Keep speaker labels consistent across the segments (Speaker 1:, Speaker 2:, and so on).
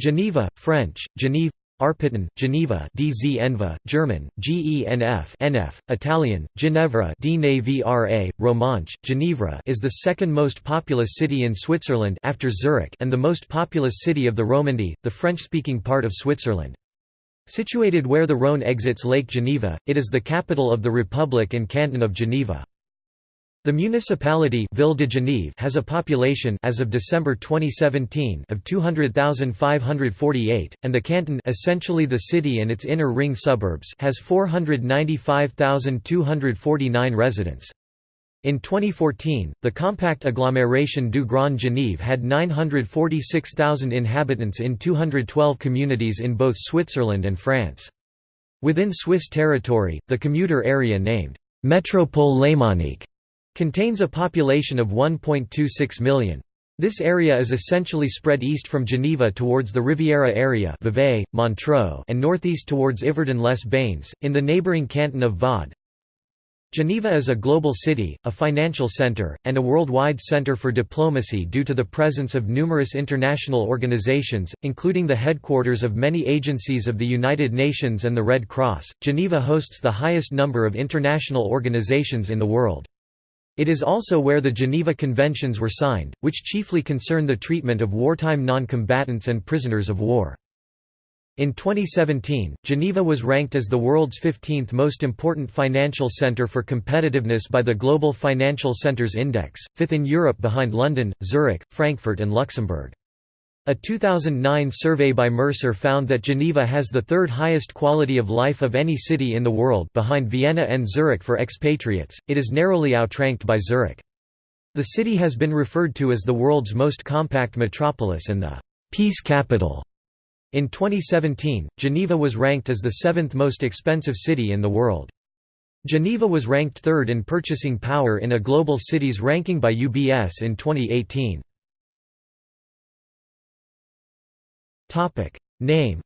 Speaker 1: Geneva, French, Genève Arpitan, Geneva DZ German, GENF NF, Italian, Ginevra DNAVRA, Romanche, Ginevra is the second most populous city in Switzerland after Zurich and the most populous city of the Romandy, the French-speaking part of Switzerland. Situated where the Rhône exits Lake Geneva, it is the capital of the Republic and canton of Geneva. The municipality Ville de Genève has a population as of December 2017 of 200,548 and the canton essentially the city and its inner ring suburbs has 495,249 residents. In 2014, the compact agglomeration du Grand Genève had 946,000 inhabitants in 212 communities in both Switzerland and France. Within Swiss territory, the commuter area named Métropole Lémanique Contains a population of 1.26 million. This area is essentially spread east from Geneva towards the Riviera area Vevey, Montreux and northeast towards Yverdon-les-Bains, in the neighbouring canton of Vaud. Geneva is a global city, a financial centre, and a worldwide centre for diplomacy due to the presence of numerous international organizations, including the headquarters of many agencies of the United Nations and the Red Cross. Geneva hosts the highest number of international organizations in the world. It is also where the Geneva Conventions were signed, which chiefly concern the treatment of wartime non-combatants and prisoners of war. In 2017, Geneva was ranked as the world's 15th most important financial centre for competitiveness by the Global Financial Centres Index, fifth in Europe behind London, Zurich, Frankfurt and Luxembourg. A 2009 survey by Mercer found that Geneva has the third highest quality of life of any city in the world behind Vienna and Zurich for expatriates, it is narrowly outranked by Zurich. The city has been referred to as the world's most compact metropolis and the «peace capital». In 2017, Geneva was ranked as the seventh most expensive city in the world. Geneva was ranked third in purchasing power in a global cities ranking by UBS in 2018. Topic Name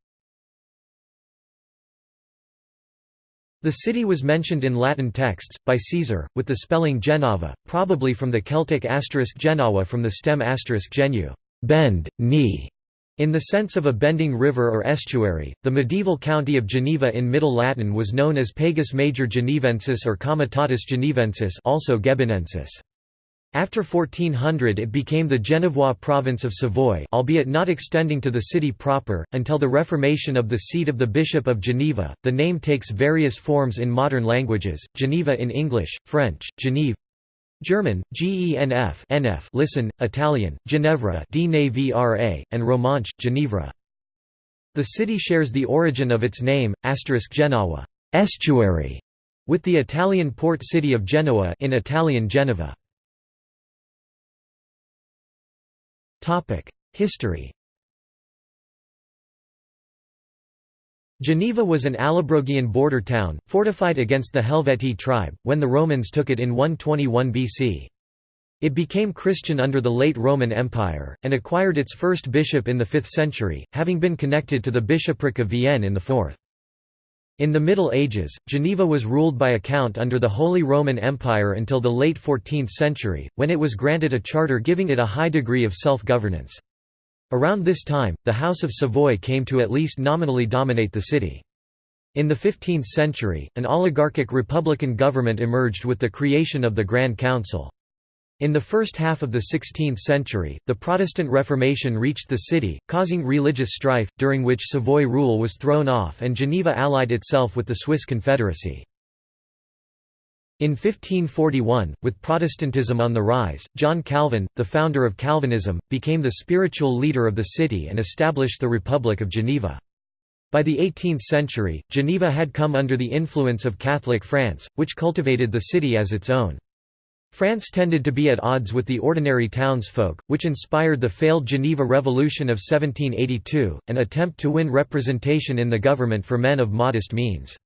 Speaker 1: The city was mentioned in Latin texts, by Caesar, with the spelling Genava, probably from the Celtic asterisk Genawa from the stem asterisk genu bend, knee", in the sense of a bending river or estuary. The medieval county of Geneva in Middle Latin was known as Pagus Major Genevensis or Comitatus Genevensis also Gebinensis. After 1400 it became the Genevois province of Savoy albeit not extending to the city proper, until the reformation of the seat of the Bishop of Geneva. The name takes various forms in modern languages, Geneva in English, French, Genève, German, Genf NF listen, Italian, Ginevra and Romanche, Ginevra. The city shares the origin of its name, Genawa estuary, with the Italian port city of Genoa in Italian Geneva. History Geneva was an Allobrogian border town, fortified against the Helvetii tribe, when the Romans took it in 121 BC. It became Christian under the late Roman Empire, and acquired its first bishop in the 5th century, having been connected to the bishopric of Vienne in the 4th. In the Middle Ages, Geneva was ruled by a count under the Holy Roman Empire until the late 14th century, when it was granted a charter giving it a high degree of self-governance. Around this time, the House of Savoy came to at least nominally dominate the city. In the 15th century, an oligarchic republican government emerged with the creation of the Grand Council. In the first half of the 16th century, the Protestant Reformation reached the city, causing religious strife, during which Savoy rule was thrown off and Geneva allied itself with the Swiss Confederacy. In 1541, with Protestantism on the rise, John Calvin, the founder of Calvinism, became the spiritual leader of the city and established the Republic of Geneva. By the 18th century, Geneva had come under the influence of Catholic France, which cultivated the city as its own. France tended to be at odds with the ordinary townsfolk, which inspired the failed Geneva Revolution of 1782, an attempt to win representation in the government for men of modest means.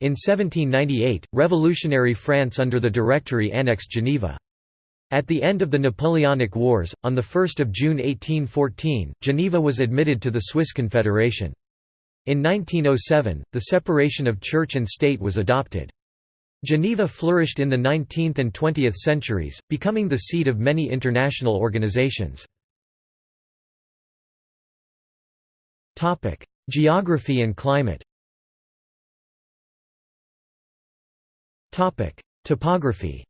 Speaker 1: In 1798, revolutionary France under the Directory annexed Geneva. At the end of the Napoleonic Wars, on 1 June 1814, Geneva was admitted to the Swiss Confederation. In 1907, the separation of church and state was adopted. Geneva flourished in the 19th and 20th centuries, becoming the seat of many international organizations. Geography and climate Topography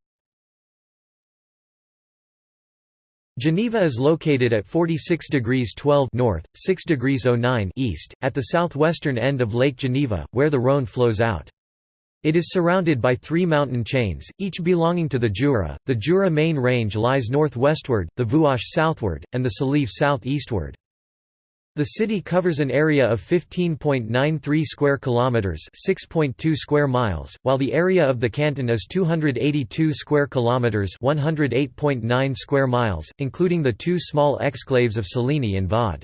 Speaker 1: Geneva is located at 46 degrees 12 north, 6 degrees 09 east, at the southwestern end of Lake Geneva, where the Rhône flows out. It is surrounded by three mountain chains, each belonging to the Jura. The Jura main range lies northwestward, the Vuache southward, and the Salève southeastward. The city covers an area of 15.93 square kilometers, 6.2 square miles, while the area of the canton is 282 square kilometers, 108.9 square miles, including the two small exclaves of Céligny and Vaud.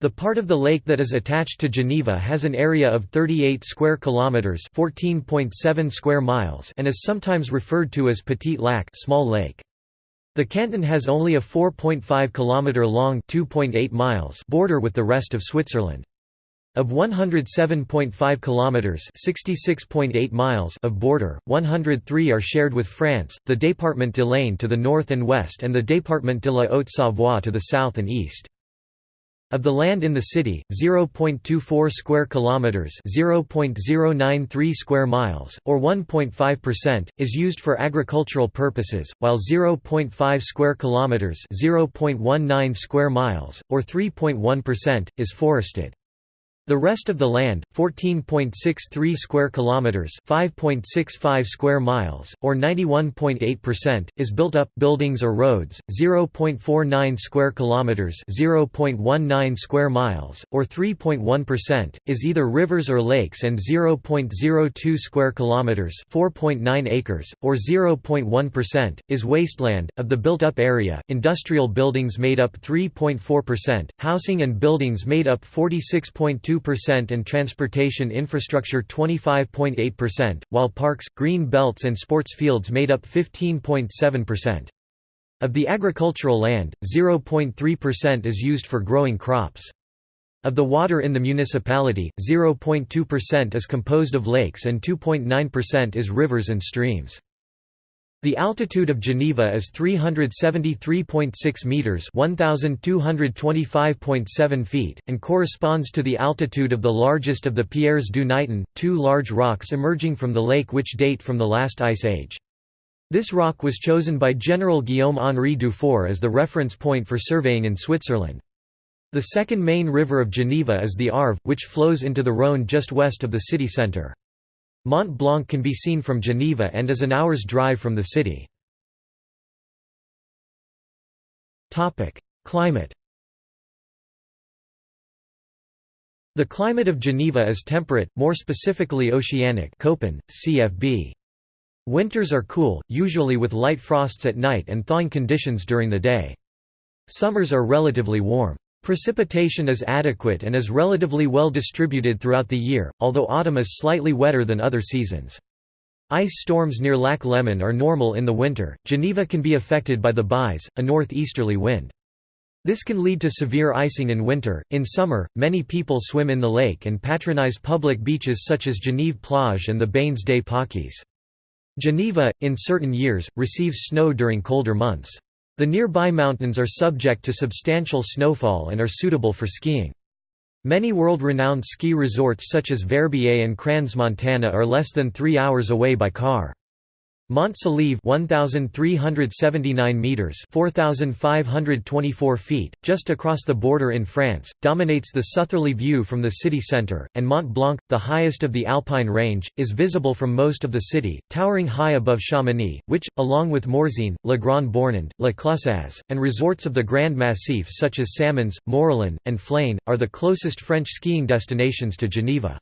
Speaker 1: The part of the lake that is attached to Geneva has an area of 38 square kilometers, 14.7 square miles, and is sometimes referred to as Petit Lac, small lake. The canton has only a 4.5 km long (2.8 miles) border with the rest of Switzerland. Of 107.5 km (66.8 miles) of border, 103 are shared with France, the Département de l'Ain to the north and west and the Département de la Haute-Savoie to the south and east. Of the land in the city, 0.24 square kilometers, 0.093 square miles, or 1.5% is used for agricultural purposes, while 0.5 square kilometers, 0.19 square miles, or 3.1% is forested. The rest of the land, 14.63 square kilometers, 5.65 square miles, or 91.8%, is built up buildings or roads, 0.49 square kilometers, 0.19 square miles, or 3.1%, is either rivers or lakes and 0.02 square kilometers, 4.9 acres, or 0.1%, is wasteland. Of the built-up area, industrial buildings made up 3.4%, housing and buildings made up 46.2 percent and transportation infrastructure 25.8%, while parks, green belts and sports fields made up 15.7%. Of the agricultural land, 0.3% is used for growing crops. Of the water in the municipality, 0.2% is composed of lakes and 2.9% is rivers and streams. The altitude of Geneva is 373.6 meters, 1225.7 feet, and corresponds to the altitude of the largest of the Pierres du Niton, two large rocks emerging from the lake which date from the last ice age. This rock was chosen by General Guillaume-Henri Dufour as the reference point for surveying in Switzerland. The second main river of Geneva is the Arve, which flows into the Rhône just west of the city centre. Mont Blanc can be seen from Geneva and is an hour's drive from the city. Climate The climate of Geneva is temperate, more specifically oceanic Köppen, CFB. Winters are cool, usually with light frosts at night and thawing conditions during the day. Summers are relatively warm. Precipitation is adequate and is relatively well distributed throughout the year, although autumn is slightly wetter than other seasons. Ice storms near Lac Léman are normal in the winter. Geneva can be affected by the bise, a northeasterly wind. This can lead to severe icing in winter. In summer, many people swim in the lake and patronize public beaches such as Genève Plage and the Bains des Paquis. Geneva, in certain years, receives snow during colder months. The nearby mountains are subject to substantial snowfall and are suitable for skiing. Many world-renowned ski resorts such as Verbier and Crans-Montana are less than three hours away by car. Mont Salève 1379 meters 4524 feet just across the border in France dominates the southerly view from the city center and Mont Blanc the highest of the Alpine range is visible from most of the city towering high above Chamonix which along with Morzine Le Grand Bornand La Clusaz and resorts of the Grand Massif such as Samoëns Morillon and Flaine are the closest French skiing destinations to Geneva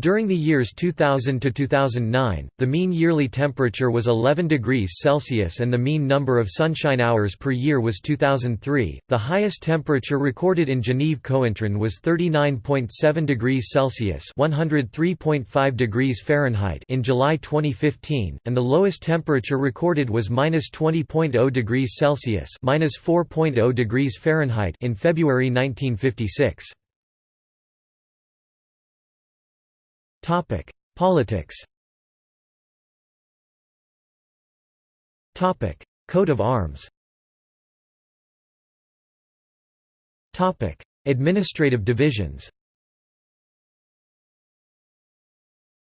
Speaker 1: during the years 2000 to 2009, the mean yearly temperature was 11 degrees Celsius and the mean number of sunshine hours per year was 2003. The highest temperature recorded in Genève Cointrin was 39.7 degrees Celsius (103.5 degrees Fahrenheit) in July 2015, and the lowest temperature recorded was -20.0 degrees Celsius (-4.0 degrees Fahrenheit) in February 1956. Topic: Politics. Topic: Coat of arms. Topic: Administrative divisions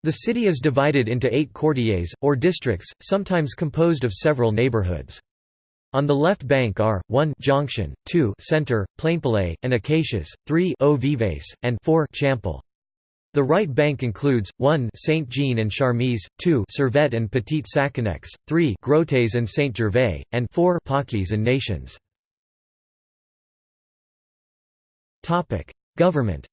Speaker 1: The city is divided into eight quartiers, or districts, sometimes composed of several neighborhoods. On the left bank are 1 Jonction, 2 Center, Plainpalais, and Acacias, 3 Eaux Vives, and 4 Champel. The right bank includes 1 Saint Jean and Charmilles, 2 Servette and Petit Saconnex, 3 Grottes and Saint Gervais, and 4 Paquis and Nations. Topic: Government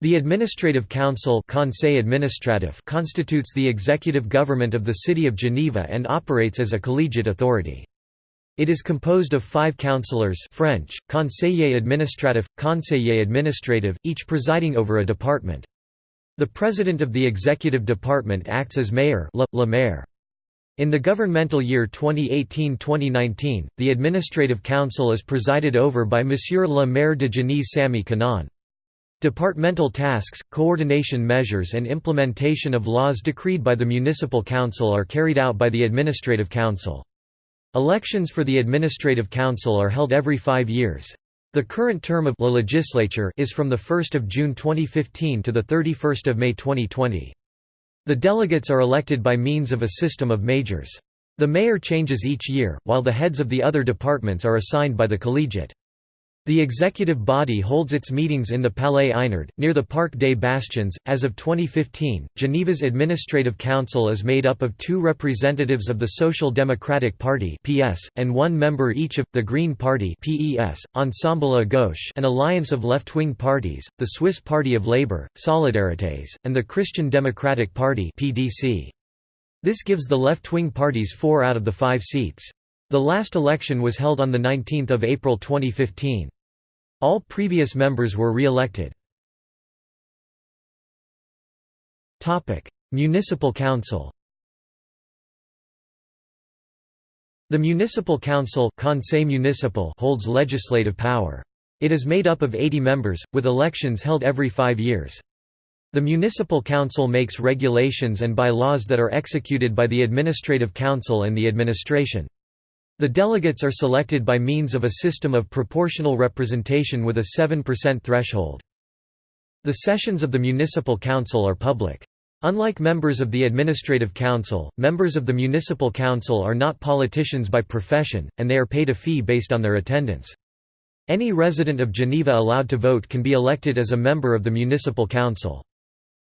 Speaker 1: The Administrative Council Conseil Administratif constitutes the executive government of the City of Geneva and operates as a collegiate authority. It is composed of five councillors French, conseiller administratif, conseiller administrative, each presiding over a department. The president of the executive department acts as mayor le, le maire. In the governmental year 2018–2019, the Administrative Council is presided over by Monsieur le Maire de Genève Sami Kanaan. Departmental tasks, coordination measures and implementation of laws decreed by the Municipal Council are carried out by the Administrative Council. Elections for the Administrative Council are held every five years. The current term of La Legislature is from 1 June 2015 to 31 May 2020. The delegates are elected by means of a system of Majorz. The mayor changes each year, while the heads of the other departments are assigned by the collegiate. The executive body holds its meetings in the Palais Eynard, near the Parc des Bastions. As of 2015, Geneva's Administrative Council is made up of two representatives of the Social Democratic Party (PS) and one member each of the Green Party (PES), Ensemble à Gauche, an alliance of left-wing parties, the Swiss Party of Labour, Solidarités, and the Christian Democratic Party (PDC). This gives the left-wing parties four out of the five seats. The last election was held on 19 April 2015. All previous members were re-elected. Municipal Council The Municipal Council Municipal holds legislative power. It is made up of 80 members, with elections held every five years. The Municipal Council makes regulations and bylaws that are executed by the Administrative Council and the administration. The delegates are selected by means of a system of proportional representation with a 7% threshold. The sessions of the Municipal Council are public. Unlike members of the Administrative Council, members of the Municipal Council are not politicians by profession, and they are paid a fee based on their attendance. Any resident of Geneva allowed to vote can be elected as a member of the Municipal Council.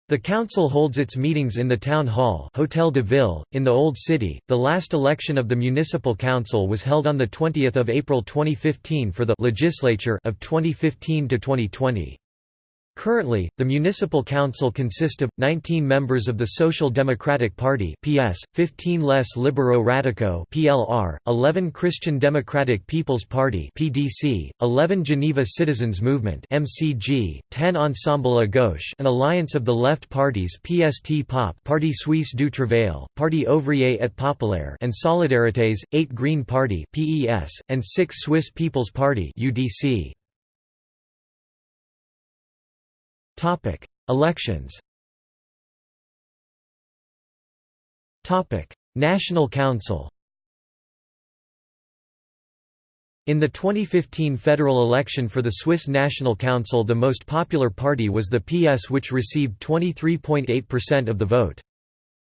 Speaker 1: The council holds its meetings in the town hall Hotel de Ville, in the Old City. The last election of the municipal council was held on 20 April 2015 for the legislature of 2015 to 2020. Currently, the municipal council consists of 19 members of the Social Democratic Party (PS), 15 Les Libéraux Radicaux (PLR), 11 Christian Democratic People's Party (PDC), 11 Geneva Citizens Movement (MCG), 10 Ensemble à Gauche, an alliance of the left parties PST POP, Parti Suisse du Travail, Parti Ouvrier et Populaire, and Solidarités, 8 Green Party (PES), and 6 Swiss People's Party (UDC). Topic: Elections. Topic: National Council. In the 2015 federal election for the Swiss National Council the most popular party was the PS which received 23.8% of the vote.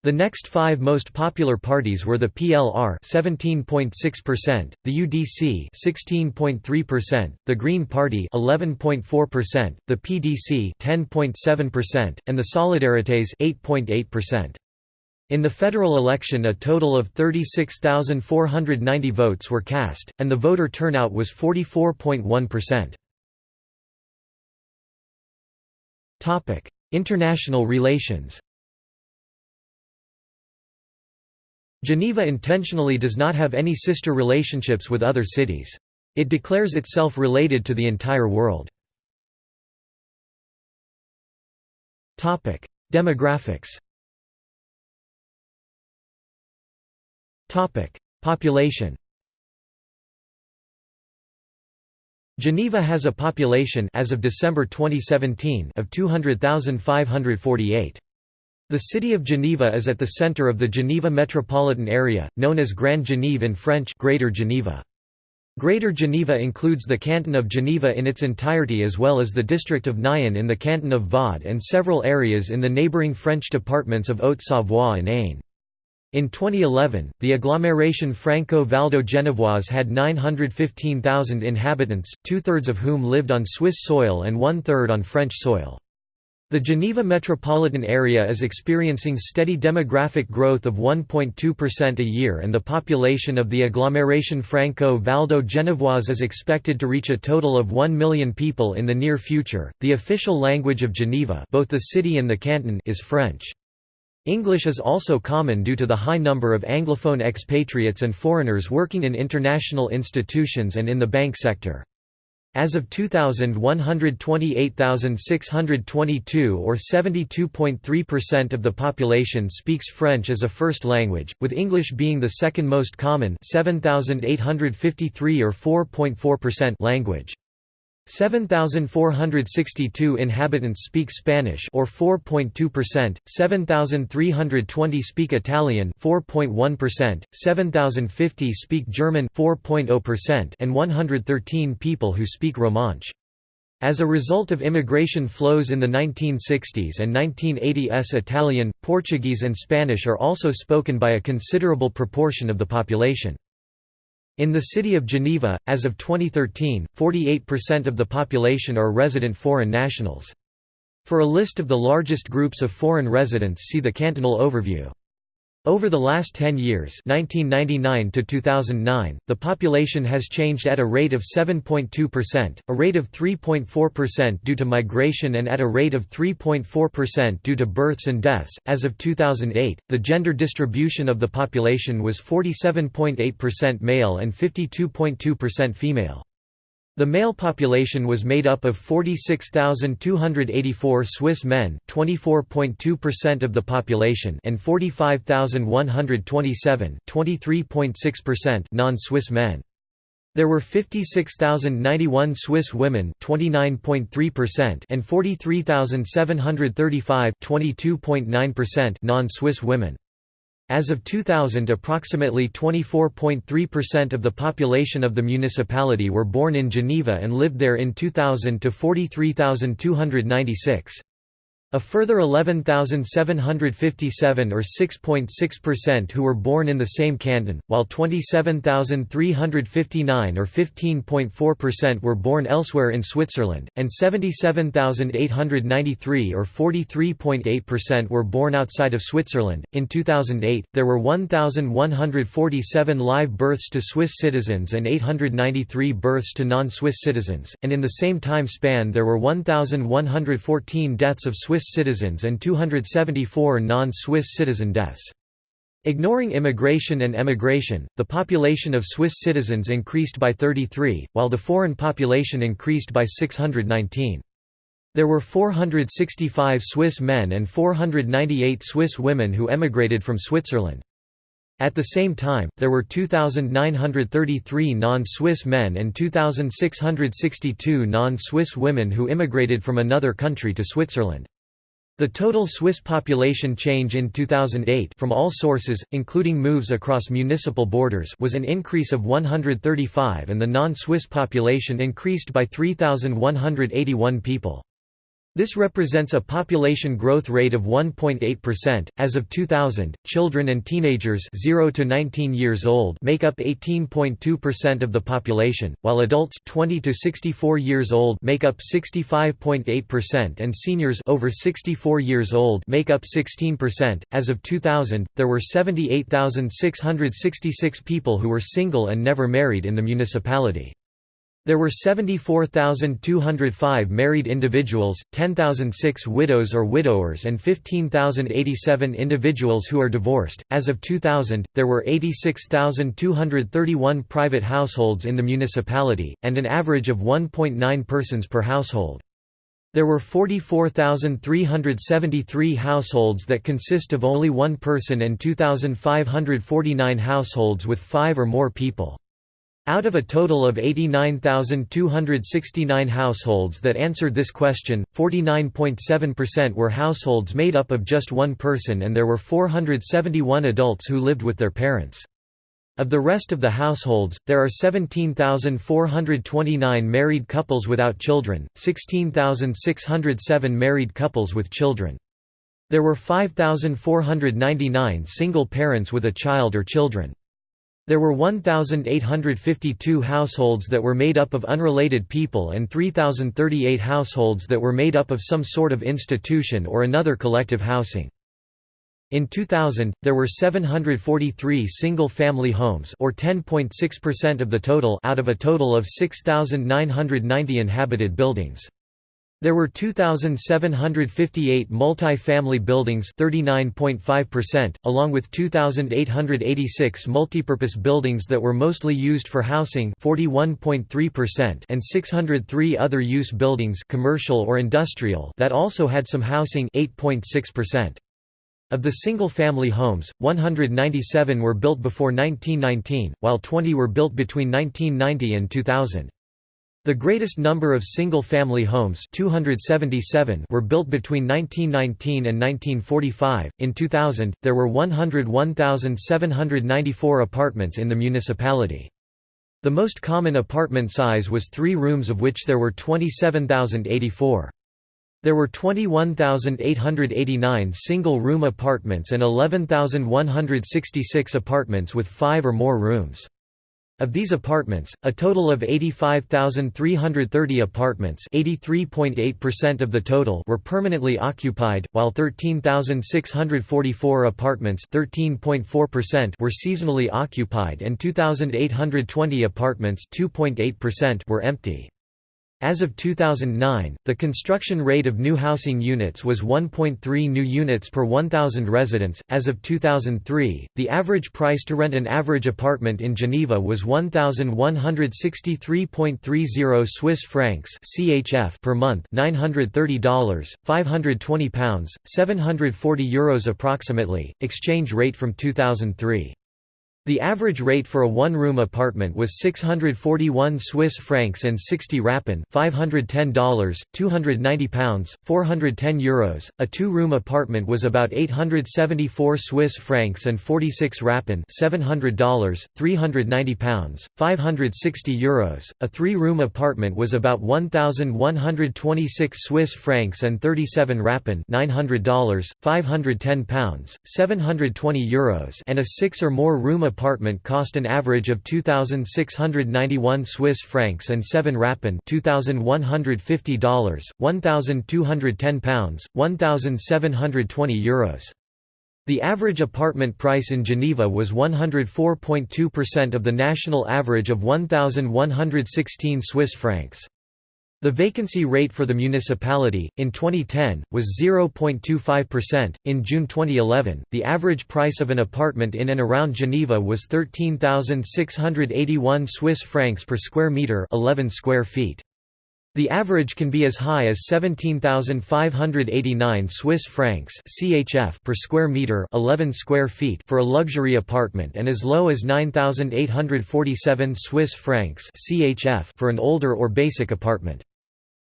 Speaker 1: The next five most popular parties were the PLR 17.6%, the UDC 16.3%, the Green Party 11.4%, the PDC 10.7%, and the Solidarités 8.8%. In the federal election a total of 36,490 votes were cast, and the voter turnout was 44.1%. International relations Geneva intentionally does not have any sister relationships with other cities. It declares itself related to the entire world. Demographics Population Geneva has a population as of December 2017 of 200,548. The city of Geneva is at the center of the Geneva metropolitan area, known as Grand Genève in French Greater Geneva. Greater Geneva includes the canton of Geneva in its entirety as well as the district of Nyon in the canton of Vaud and several areas in the neighbouring French departments of Haute-Savoie and Ain. In 2011, the agglomeration Franco-Valdo-Genevoise had 915,000 inhabitants, two-thirds of whom lived on Swiss soil and one-third on French soil. The Geneva metropolitan area is experiencing steady demographic growth of 1.2% a year and the population of the agglomeration Franco-Valdo Genevoise is expected to reach a total of 1 million people in the near future. The official language of Geneva, both the city and the canton, is French. English is also common due to the high number of anglophone expatriates and foreigners working in international institutions and in the bank sector. As of 2000 128,622 or 72.3% of the population speaks French as a first language, with English being the second most common 7,853 or 4.4% language. 7,462 inhabitants speak Spanish or 4.2%, 7,320 speak Italian 4.1%, 7,050 speak German 4.0% and 113 people who speak Romansh. As a result of immigration flows in the 1960s and 1980s Italian, Portuguese and Spanish are also spoken by a considerable proportion of the population. In the city of Geneva, as of 2013, 48% of the population are resident foreign nationals. For a list of the largest groups of foreign residents see the cantonal overview. Over the last 10 years 1999 to 2009, the population has changed at a rate of 7.2%, a rate of 3.4% due to migration and at a rate of 3.4% due to births and deaths. As of 2008, the gender distribution of the population was 47.8% male and 52.2% female. The male population was made up of 46,284 Swiss men, 24.2% of the population, and 45,127, 23.6% non-Swiss men. There were 56,091 Swiss women, 29.3%, and 43,735, 22.9% non-Swiss women. As of 2000 approximately 24.3% of the population of the municipality were born in Geneva and lived there in 2000 to 43,296. A further 11,757 or 6.6% who were born in the same canton, while 27,359 or 15.4% were born elsewhere in Switzerland, and 77,893 or 43.8% were born outside of Switzerland. In 2008, there were 1,147 live births to Swiss citizens and 893 births to non-Swiss citizens, and in the same time span there were 1,114 deaths of Swiss Swiss citizens and 274 non-Swiss citizen deaths. Ignoring immigration and emigration, the population of Swiss citizens increased by 33, while the foreign population increased by 619. There were 465 Swiss men and 498 Swiss women who emigrated from Switzerland. At the same time, there were 2,933 non-Swiss men and 2,662 non-Swiss women who immigrated from another country to Switzerland. The total Swiss population change in 2008 from all sources, including moves across municipal borders was an increase of 135 and the non-Swiss population increased by 3,181 people. This represents a population growth rate of 1.8%. As of 2000, children and teenagers 0 to 19 years old make up 18.2% of the population, while adults 20 to 64 years old make up 65.8% and seniors over 64 years old make up 16%. As of 2000, there were 78,666 people who were single and never married in the municipality. There were 74,205 married individuals, 10,006 widows or widowers, and 15,087 individuals who are divorced. As of 2000, there were 86,231 private households in the municipality, and an average of 1.9 persons per household. There were 44,373 households that consist of only one person and 2,549 households with five or more people. Out of a total of 89,269 households that answered this question, 49.7% were households made up of just one person and there were 471 adults who lived with their parents. Of the rest of the households, there are 17,429 married couples without children, 16,607 married couples with children. There were 5,499 single parents with a child or children. There were 1,852 households that were made up of unrelated people and 3,038 households that were made up of some sort of institution or another collective housing. In 2000, there were 743 single-family homes or 10.6% of the total out of a total of 6,990 inhabited buildings. There were 2,758 multi-family buildings 39.5%, along with 2,886 multipurpose buildings that were mostly used for housing 41.3% and 603 other use buildings commercial or industrial that also had some housing 8.6%. Of the single-family homes, 197 were built before 1919, while 20 were built between 1990 and 2000. The greatest number of single-family homes 277 were built between 1919 and 1945. In 2000, there were 101,794 apartments in the municipality. The most common apartment size was three rooms of which there were 27,084. There were 21,889 single-room apartments and 11,166 apartments with five or more rooms. Of these apartments, a total of 85,330 apartments (83.8% of the total were permanently occupied, while 13,644 apartments (13.4%) were seasonally occupied and 2,820 apartments (2.8%) were empty. As of 2009, the construction rate of new housing units was 1.3 new units per 1,000 residents. As of 2003, the average price to rent an average apartment in Geneva was 1,163.30 Swiss francs (CHF) per month, $930, 520 pounds, 740 euros approximately. Exchange rate from 2003. The average rate for a one-room apartment was 641 Swiss francs and 60 rappen $510, 290 pounds, 410 euros. A two-room apartment was about 874 Swiss francs and 46 rappen $700, 390 pounds, 560 euros. A three-room apartment was about 1126 Swiss francs and 37 rappen $900, 510 pounds, 720 euros and a six or more room apartment apartment cost an average of 2691 Swiss francs and 7 rappen $2150, 1210 pounds, 1720 euros. The average apartment price in Geneva was 104.2% of the national average of 1116 Swiss francs. The vacancy rate for the municipality, in 2010, was 0.25%. In June 2011, the average price of an apartment in and around Geneva was 13,681 Swiss francs per square metre 11 square feet. The average can be as high as 17,589 Swiss francs (CHF) per square meter, 11 square feet for a luxury apartment and as low as 9,847 Swiss francs (CHF) for an older or basic apartment.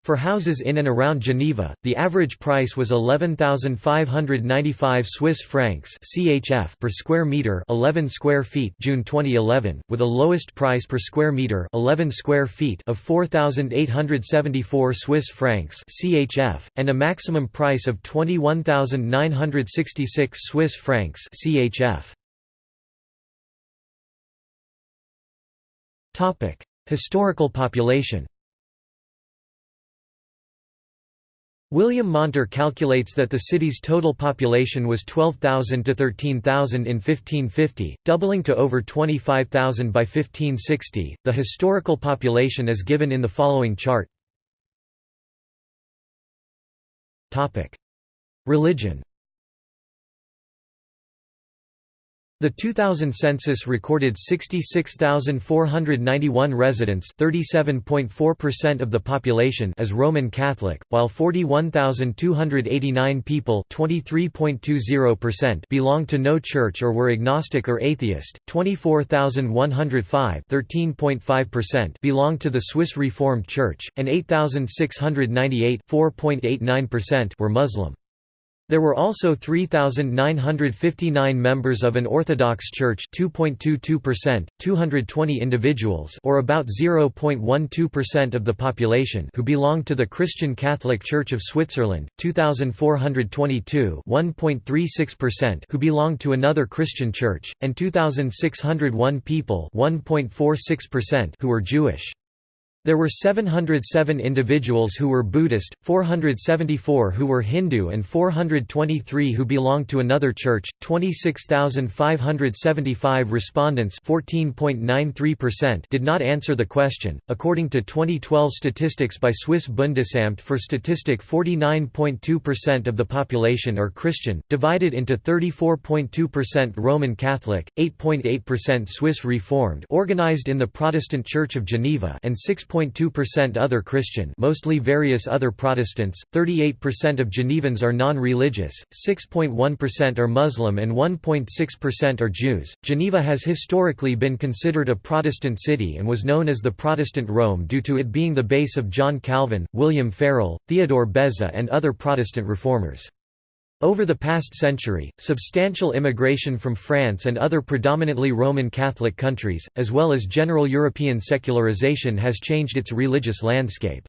Speaker 1: For houses in and around Geneva, the average price was 11,595 Swiss francs (CHF) per square meter, 11 square feet, June 2011, with a lowest price per square meter, 11 square feet of 4,874 Swiss francs (CHF) and a maximum price of 21,966 Swiss francs (CHF). Topic: Historical population. William Monter calculates that the city's total population was 12,000 to 13,000 in 1550, doubling to over 25,000 by 1560. The historical population is given in the following chart. Topic: Religion The 2000 census recorded 66,491 residents 37.4% of the population as Roman Catholic, while 41,289 people 23.20%, belonged to no church or were agnostic or atheist, 24,105 belonged to the Swiss Reformed Church, and 8,698 4.89%, were Muslim. There were also 3,959 members of an Orthodox Church 2.22%, 220 individuals or about 0.12% of the population who belonged to the Christian Catholic Church of Switzerland, 2,422 1.36% who belonged to another Christian church, and 2,601 people 1.46% who were Jewish. There were 707 individuals who were Buddhist, 474 who were Hindu and 423 who belonged to another church. 26,575 respondents 14.93%, did not answer the question. According to 2012 statistics by Swiss Bundesamt for Statistik 49.2% of the population are Christian, divided into 34.2% Roman Catholic, 8.8% Swiss Reformed organized in the Protestant Church of Geneva and 6. 6.2% other Christian mostly various other Protestants, 38% of Genevans are non-religious, 6.1% are Muslim and 1.6% are Jews. Geneva has historically been considered a Protestant city and was known as the Protestant Rome due to it being the base of John Calvin, William Farel, Theodore Beza and other Protestant reformers. Over the past century, substantial immigration from France and other predominantly Roman Catholic countries, as well as general European secularization has changed its religious landscape.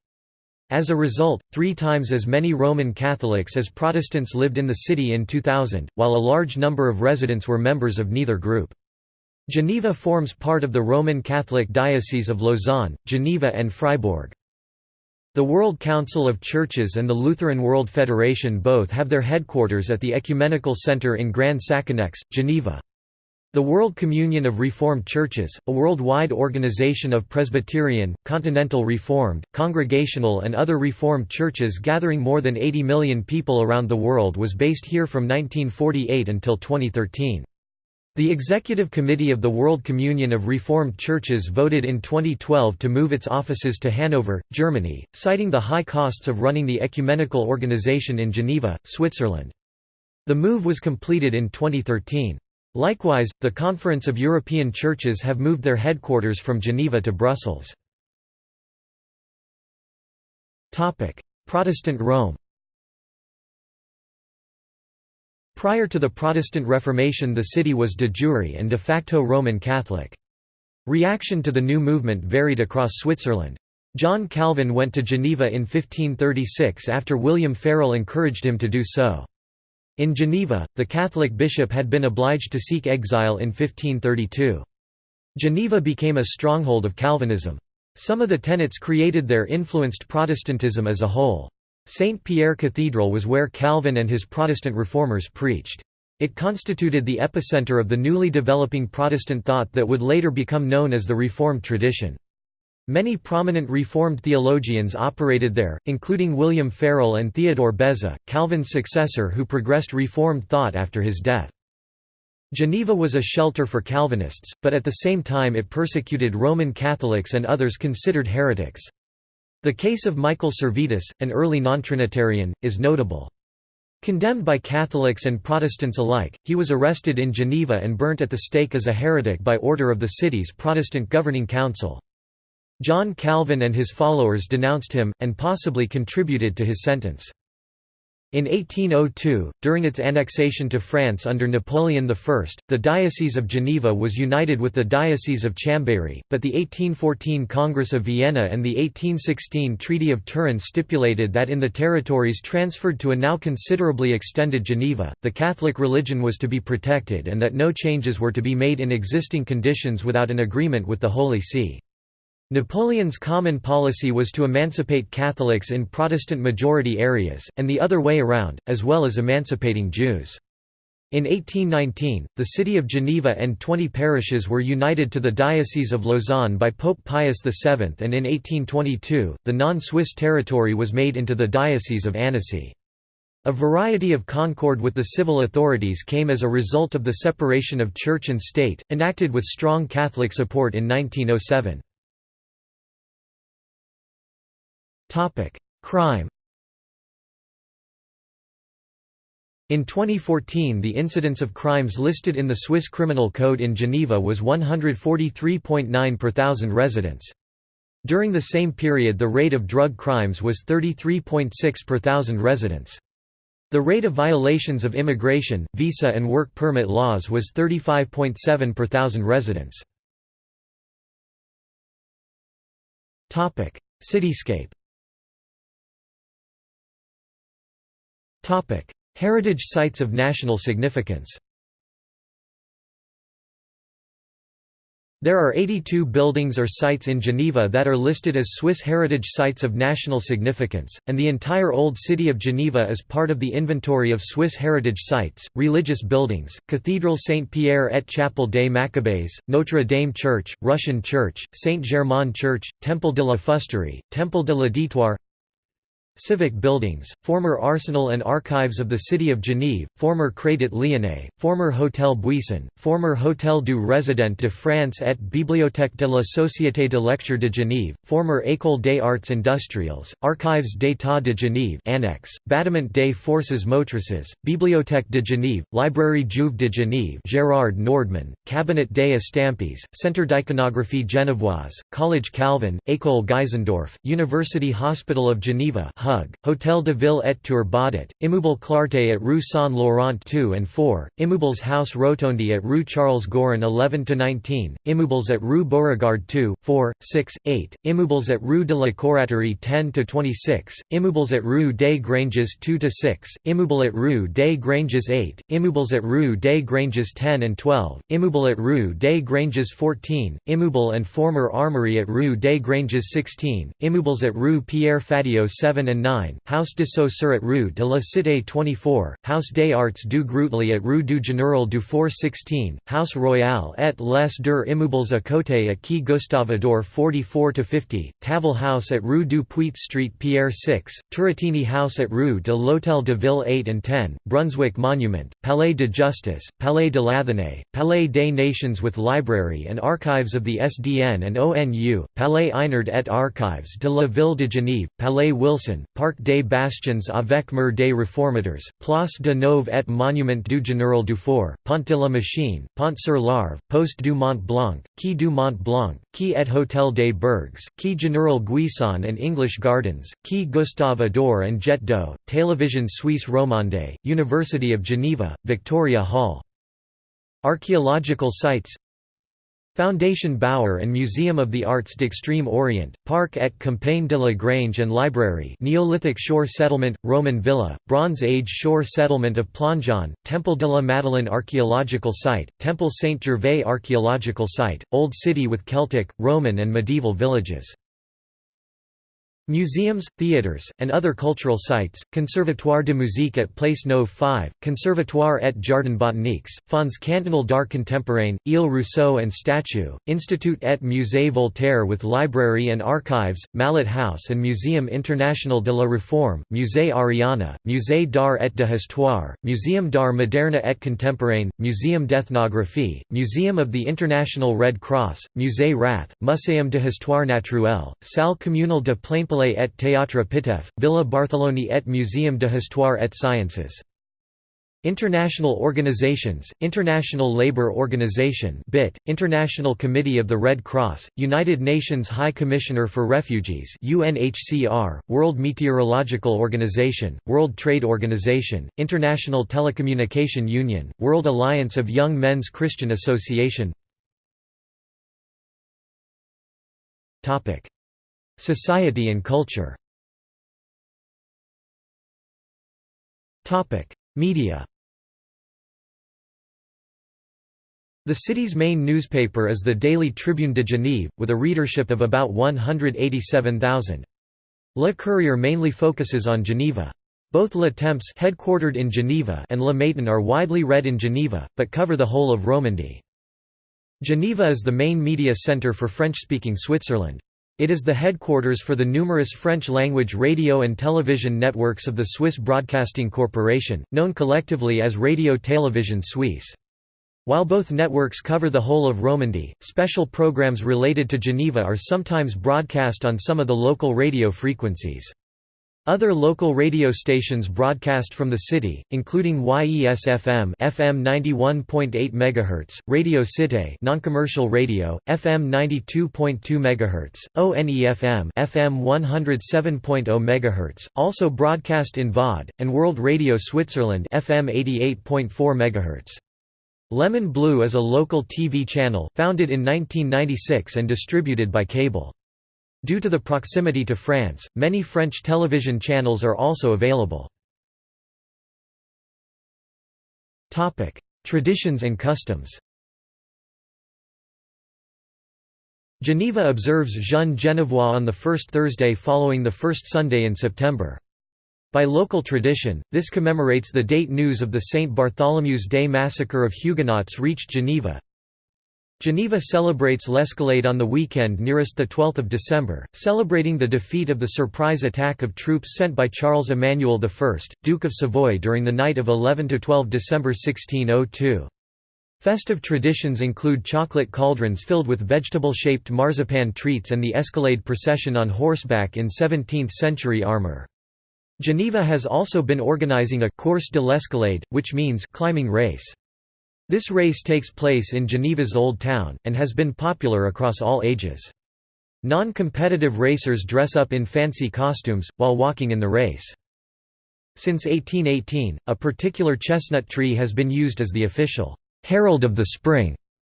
Speaker 1: As a result, three times as many Roman Catholics as Protestants lived in the city in 2000, while a large number of residents were members of neither group. Geneva forms part of the Roman Catholic Diocese of Lausanne, Geneva and Fribourg. The World Council of Churches and the Lutheran World Federation both have their headquarters at the Ecumenical Center in Grand Saconnex, Geneva. The World Communion of Reformed Churches, a worldwide organization of Presbyterian, Continental Reformed, Congregational and other Reformed churches gathering more than 80 million people around the world was based here from 1948 until 2013. The Executive Committee of the World Communion of Reformed Churches voted in 2012 to move its offices to Hanover, Germany, citing the high costs of running the ecumenical organization in Geneva, Switzerland. The move was completed in 2013. Likewise, the Conference of European Churches have moved their headquarters from Geneva to Brussels. Protestant Rome Prior to the Protestant Reformation the city was de jure and de facto Roman Catholic. Reaction to the new movement varied across Switzerland. John Calvin went to Geneva in 1536 after William Farel encouraged him to do so. In Geneva, the Catholic bishop had been obliged to seek exile in 1532. Geneva became a stronghold of Calvinism. Some of the tenets created there influenced Protestantism as a whole. St. Pierre Cathedral was where Calvin and his Protestant reformers preached. It constituted the epicenter of the newly developing Protestant thought that would later become known as the Reformed tradition. Many prominent Reformed theologians operated there, including William Farel and Theodore Beza, Calvin's successor who progressed Reformed thought after his death. Geneva was a shelter for Calvinists, but at the same time it persecuted Roman Catholics and others considered heretics. The case of Michael Servetus, an early non-Trinitarian, is notable. Condemned by Catholics and Protestants alike, he was arrested in Geneva and burnt at the stake as a heretic by order of the city's Protestant governing council. John Calvin and his followers denounced him, and possibly contributed to his sentence. In 1802, during its annexation to France under Napoleon I, the Diocese of Geneva was united with the Diocese of Chambéry, but the 1814 Congress of Vienna and the 1816 Treaty of Turin stipulated that in the territories transferred to a now considerably extended Geneva, the Catholic religion was to be protected and that no changes were to be made in existing conditions without an agreement with the Holy See. Napoleon's common policy was to emancipate Catholics in Protestant-majority areas, and the other way around, as well as emancipating Jews. In 1819, the city of Geneva and 20 parishes were united to the Diocese of Lausanne by Pope Pius VII and in 1822, the non-Swiss territory was made into the Diocese of Annecy. A variety of concord with the civil authorities came as a result of the separation of church and state, enacted with strong Catholic support in 1907. Topic: Crime. In 2014 the incidence of crimes listed in the Swiss Criminal Code in Geneva was 143.9 per thousand residents. During the same period the rate of drug crimes was 33.6 per thousand residents. The rate of violations of immigration, visa and work permit laws was 35.7 per thousand residents. Cityscape Heritage sites of national significance There are 82 buildings or sites in Geneva that are listed as Swiss heritage sites of national significance, and the entire Old City of Geneva is part of the inventory of Swiss heritage sites. Religious buildings Cathedral Saint Pierre et Chapelle des Maccabees, Notre Dame Church, Russian Church, Saint Germain Church, Temple de la Fusterie, Temple de la l'Auditoire, Civic buildings, former arsenal and archives of the city of Genève, former Crédit Lyonnais, former Hôtel Buisson, former Hôtel du Résident de France et Bibliothèque de la Société de lecture de Genève, former École des Arts Industriels, Archives d'État de Genève Annex, Bâtiment des Forces Motrices, Bibliothèque de Genève, Librairie Juve de Genève Gérard Nordman, Cabinet des Estampes, Centre d'iconographie genevoise, College Calvin, École Geisendorf, University Hospital of Geneva Hug, Hôtel de Ville et Tour Baudet, Immeuble Clarté at Rue Saint Laurent 2 and 4, Immeubles House Rotondi at Rue Charles Giron 11–19, Immeubles at Rue Beauregard 2, 4, 6, 8, Immeubles at Rue de la Coraterie 10–26, Immeubles at Rue des Granges 2–6, Immeuble at Rue des Granges 8, Immeubles at Rue des Granges 10 and 12, Immeuble at Rue des Granges 14, Immeuble and former Armory at Rue des Granges 16, Immeubles at Rue Pierre Fatio 7 and 9, House de Saussure at Rue de la Cité 24, House des Arts du Grutli at Rue du Général Dufour 16, House Royale et les deux immeubles à côté at Quai Gustave Ador 44–50, Tavel House at Rue du Puit Street Pierre 6, Turrettini House at Rue de l'Hôtel de Ville 8 and 10, Brunswick Monument, Palais de Justice, Palais de l'Athénée, Palais des Nations with Library and Archives of the SDN and ONU, Palais Eynard et Archives de la Ville de Genève, Palais Wilson, Parc des Bastions avec Mur des Réformateurs, Place de Neuve et Monument du Général Dufour, Pont de la Machine, Pont sur l'Arve, Poste du Mont Blanc, Quai du Mont Blanc, Quai et Hôtel des Bergues, Quai Général Guisan and English Gardens, Quai Gustave Ador and Jet d'eau, Télévision Suisse Romande, University of Geneva, Victoria Hall. Archaeological sites Foundation Baur and Museum of the Arts d'Extrême Orient, Parc et Campagne de la Grange and Library Neolithic Shore Settlement, Roman Villa, Bronze Age Shore Settlement of Plongeon, Temple de la Madeleine Archaeological Site, Temple Saint-Gervais Archaeological Site, Old City with Celtic, Roman and medieval villages Museums, theatres, and other cultural sites, Conservatoire de musique at Place Neuve 5, Conservatoire et Jardin botaniques, Fonds cantonal d'art contemporain, Ile Rousseau and statue, Institut et Musée Voltaire with library and archives, Mallet House and Museum International de la Réforme, Musée Ariana, Musée d'art et de histoire, Museum d'art moderne et contemporain, Museum d'ethnographie, Museum of the International Red Cross, Musée Rath, Muséum de histoire naturelle, Salle communale de Plainpalais et Théâtre Pitoëff, Villa Bartholoni et Muséum de Histoire et Sciences. International organizations, International Labour Organization BIT, International Committee of the Red Cross, United Nations High Commissioner for Refugees UNHCR, World Meteorological Organization, World Trade Organization, International Telecommunication Union, World Alliance of Young Men's Christian Association Society and culture Media The city's main newspaper is the Daily Tribune de Genève, with a readership of about 187,000. Le Courrier mainly focuses on Geneva. Both Le Temps headquartered in Geneva and Le Matin are widely read in Geneva, but cover the whole of Romandy. Geneva is the main media centre for French-speaking Switzerland. It is the headquarters for the numerous French-language radio and television networks of the Swiss Broadcasting Corporation, known collectively as Radio Télévision Suisse. While both networks cover the whole of Romandy, special programs related to Geneva are sometimes broadcast on some of the local radio frequencies. Other local radio stations broadcast from the city, including YES-FM FM 91.8 MHz, Radio Cité non-commercial radio, FM 92.2 MHz, ONE-FM FM 107.0 MHz, also broadcast in VOD, and World Radio Switzerland FM 88.4 MHz. Lemon Blue is a local TV channel, founded in 1996 and distributed by cable. Due to the proximity to France, many French television channels are also available. Traditions and customs Geneva observes Jeune Genevois on the first Thursday following the first Sunday in September. By local tradition, this commemorates the date news of the St. Bartholomew's Day massacre of Huguenots reached Geneva, Geneva celebrates l'Escalade on the weekend nearest 12 December, celebrating the defeat of the surprise attack of troops sent by Charles Emmanuel I, Duke of Savoy during the night of 11–12 December 1602. Festive traditions include chocolate cauldrons filled with vegetable-shaped marzipan treats and the Escalade procession on horseback in 17th-century armor. Geneva has also been organizing a «course de l'escalade», which means «climbing race». This race takes place in Geneva's Old Town, and has been popular across all ages. Non-competitive racers dress up in fancy costumes, while walking in the race. Since 1818, a particular chestnut tree has been used as the official «herald of the spring»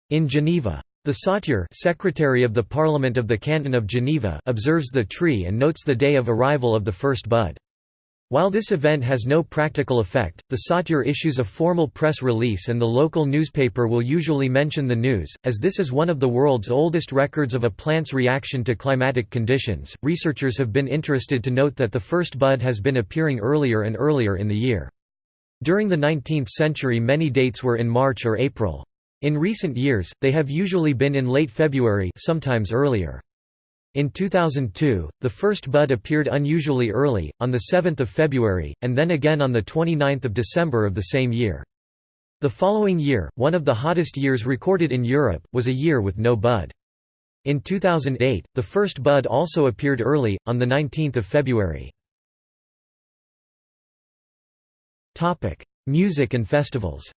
Speaker 1: in Geneva. The Sautier secretary of the Parliament of the Canton of Geneva observes the tree and notes the day of arrival of the first bud. While this event has no practical effect, the sautier issues a formal press release and the local newspaper will usually mention the news. As this is one of the world's oldest records of a plant's reaction to climatic conditions, researchers have been interested to note that the first bud has been appearing earlier and earlier in the year. During the 19th century many dates were in March or April. In recent years, they have usually been in late February sometimes earlier. In 2002, the first bud appeared unusually early, on 7 February, and then again on 29 December of the same year. The following year, one of the hottest years recorded in Europe, was a year with no bud. In 2008, the first bud also appeared early, on 19 February. Music and festivals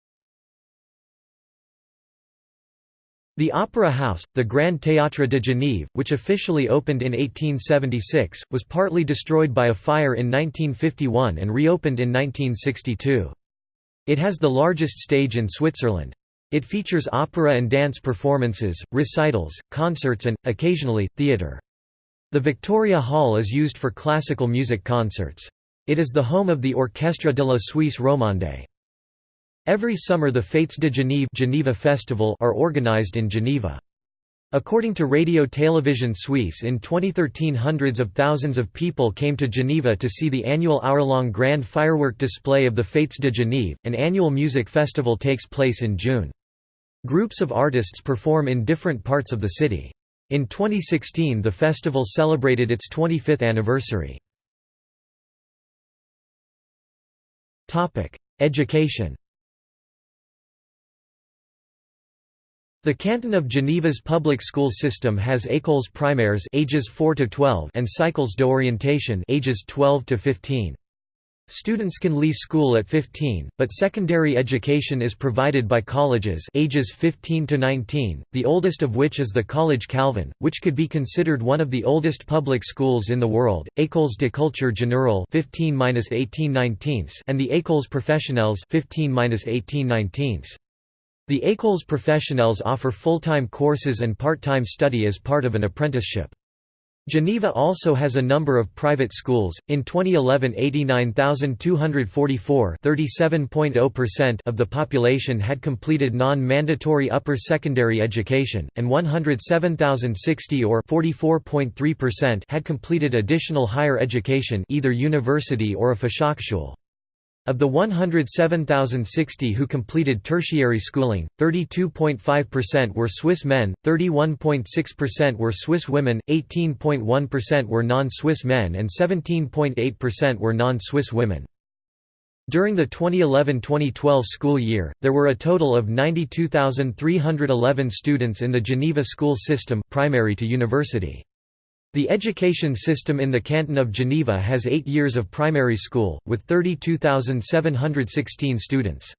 Speaker 1: The Opera House, the Grand Théâtre de Genève, which officially opened in 1876, was partly destroyed by a fire in 1951 and reopened in 1962. It has the largest stage in Switzerland. It features opera and dance performances, recitals, concerts and, occasionally, theatre. The Victoria Hall is used for classical music concerts. It is the home of the Orchestre de la Suisse Romande. Every summer the Fêtes de Genève Geneva Festival are organized in Geneva. According to Radio Télévision Suisse in 2013 hundreds of thousands of people came to Geneva to see the annual hour-long grand firework display of the Fêtes de Genève. An annual music festival takes place in June. Groups of artists perform in different parts of the city. In 2016 the festival celebrated its 25th anniversary. Education The Canton of Geneva's public school system has écoles primaires ages 4 to 12 and cycles d'orientation ages 12 to 15. Students can leave school at 15, but secondary education is provided by colleges ages 15 to 19, the oldest of which is the Collège Calvin, which could be considered one of the oldest public schools in the world, Écoles de culture générale 15 and the Écoles professionnelles 15 18 the Écoles Professionnelles offer full-time courses and part-time study as part of an apprenticeship. Geneva also has a number of private schools. In 2011, 89,244 37.0% of the population had completed non-mandatory upper secondary education, and 107,060 or 44.3% had completed additional higher education either university or a Fachhochschule. Of the 107,060 who completed tertiary schooling, 32.5% were Swiss men, 31.6% were Swiss women, 18.1% were non-Swiss men and 17.8% were non-Swiss women. During the 2011–2012 school year, there were a total of 92,311 students in the Geneva school system primary to university. The education system in the canton of Geneva has eight years of primary school, with 32,716 students.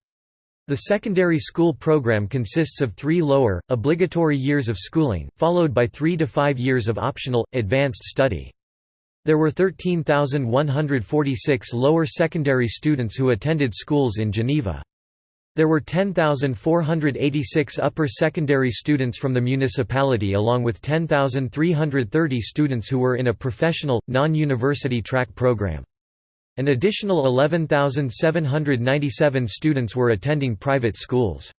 Speaker 1: The secondary school program consists of three lower, obligatory years of schooling, followed by three to five years of optional, advanced study. There were 13,146 lower secondary students who attended schools in Geneva. There were 10,486 upper secondary students from the municipality along with 10,330 students who were in a professional, non-university track program. An additional 11,797 students were attending private schools.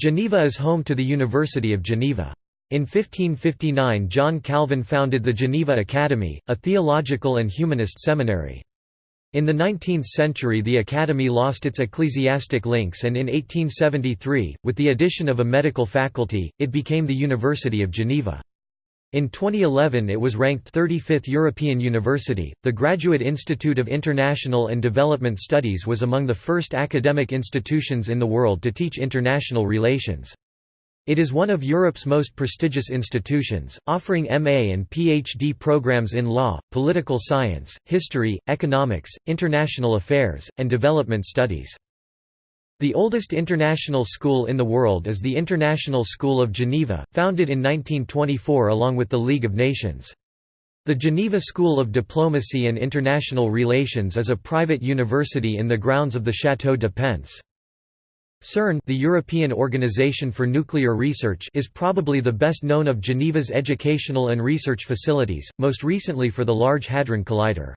Speaker 1: Geneva is home to the University of Geneva. In 1559 John Calvin founded the Geneva Academy, a theological and humanist seminary. In the 19th century the academy lost its ecclesiastic links and in 1873, with the addition of a medical faculty, it became the University of Geneva. In 2011 it was ranked 35th European University. The Graduate Institute of International and Development Studies was among the first academic institutions in the world to teach international relations. It is one of Europe's most prestigious institutions, offering MA and PhD programs in law, political science, history, economics, international affairs, and development studies. The oldest international school in the world is the International School of Geneva, founded in 1924 along with the League of Nations. The Geneva School of Diplomacy and International Relations is a private university in the grounds of the Château de Penthes. CERN the European Organization for Nuclear Research is probably the best known of Geneva's educational and research facilities, most recently for the Large Hadron Collider.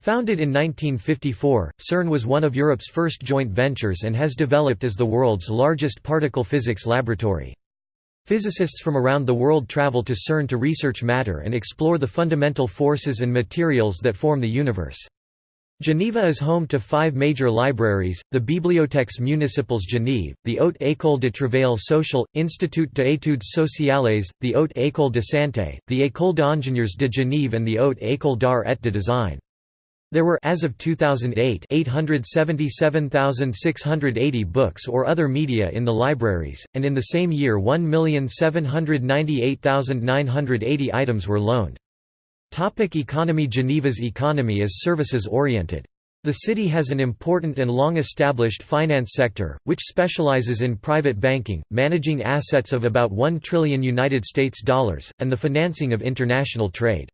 Speaker 1: Founded in 1954, CERN was one of Europe's first joint ventures and has developed as the world's largest particle physics laboratory. Physicists from around the world travel to CERN to research matter and explore the fundamental forces and materials that form the universe. Geneva is home to five major libraries, the Bibliothèques municipales Genève, the Haute École de Travail Social, Institut d'études sociales, the Haute École de Santé, the École d'ingénieurs de Genève and the Haute École d'art et de design. There were as of 2008 877,680 books or other media in the libraries, and in the same year 1,798,980 items were loaned. Topic economy Geneva's economy is services-oriented. The city has an important and long-established finance sector, which specializes in private banking, managing assets of about 1 trillion United States dollars, and the financing of international trade.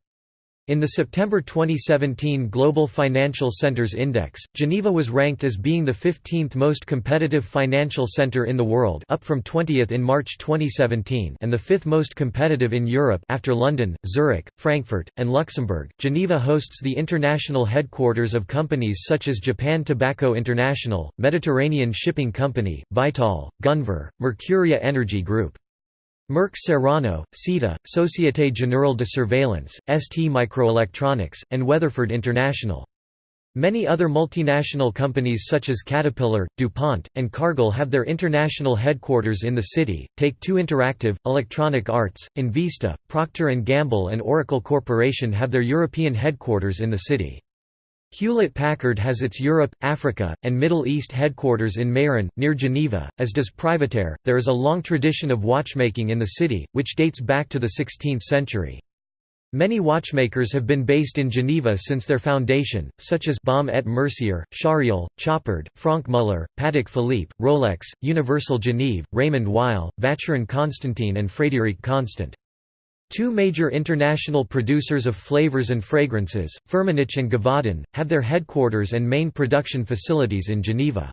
Speaker 1: In the September 2017 Global Financial Centers Index, Geneva was ranked as being the 15th most competitive financial center in the world up from 20th in March 2017 and the 5th most competitive in Europe after London, Zurich, Frankfurt, and Luxembourg. Geneva hosts the international headquarters of companies such as Japan Tobacco International, Mediterranean Shipping Company, Vitol, Gunvor, Mercuria Energy Group. Merck Serono, SITA, Société Générale de Surveillance, ST Microelectronics, and Weatherford International. Many other multinational companies such as Caterpillar, DuPont, and Cargill have their international headquarters in the city. Take-Two Interactive, Electronic Arts, Invista, Procter & Gamble and Oracle Corporation have their European headquarters in the city. Hewlett-Packard has its Europe, Africa, and Middle East headquarters in Meyrin, near Geneva, as does Privateer. There is a long tradition of watchmaking in the city, which dates back to the 16th century. Many watchmakers have been based in Geneva since their foundation, such as Baume et Mercier, Charriol, Chopard, Franck Muller, Patek Philippe, Rolex, Universal Genève, Raymond Weil, Vacheron Constantin and Frédérique Constant. Two major international producers of flavors and fragrances, Firmenich and Givaudan, have their headquarters and main production facilities in Geneva.